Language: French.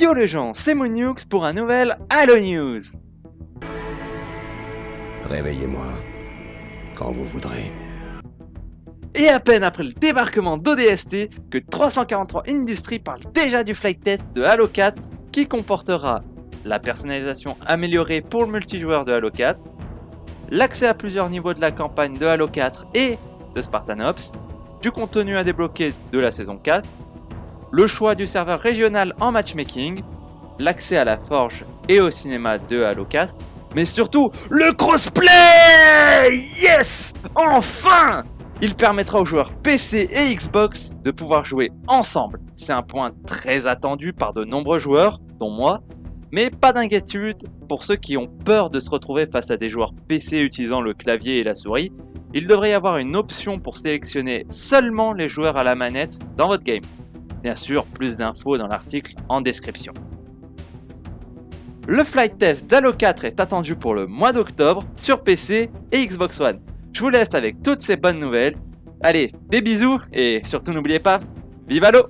Yo les gens, c'est Moonux pour un nouvel Halo News Réveillez-moi quand vous voudrez. Et à peine après le débarquement d'ODST que 343 Industries parle déjà du flight test de Halo 4 qui comportera la personnalisation améliorée pour le multijoueur de Halo 4, l'accès à plusieurs niveaux de la campagne de Halo 4 et de Spartan Ops, du contenu à débloquer de la saison 4, le choix du serveur régional en matchmaking, l'accès à la forge et au cinéma de Halo 4, mais surtout le crossplay! Yes! Enfin! Il permettra aux joueurs PC et Xbox de pouvoir jouer ensemble. C'est un point très attendu par de nombreux joueurs, dont moi, mais pas d'inquiétude pour ceux qui ont peur de se retrouver face à des joueurs PC utilisant le clavier et la souris, il devrait y avoir une option pour sélectionner seulement les joueurs à la manette dans votre game. Bien sûr, plus d'infos dans l'article en description. Le flight test d'Halo 4 est attendu pour le mois d'octobre sur PC et Xbox One. Je vous laisse avec toutes ces bonnes nouvelles. Allez, des bisous et surtout n'oubliez pas, vive Halo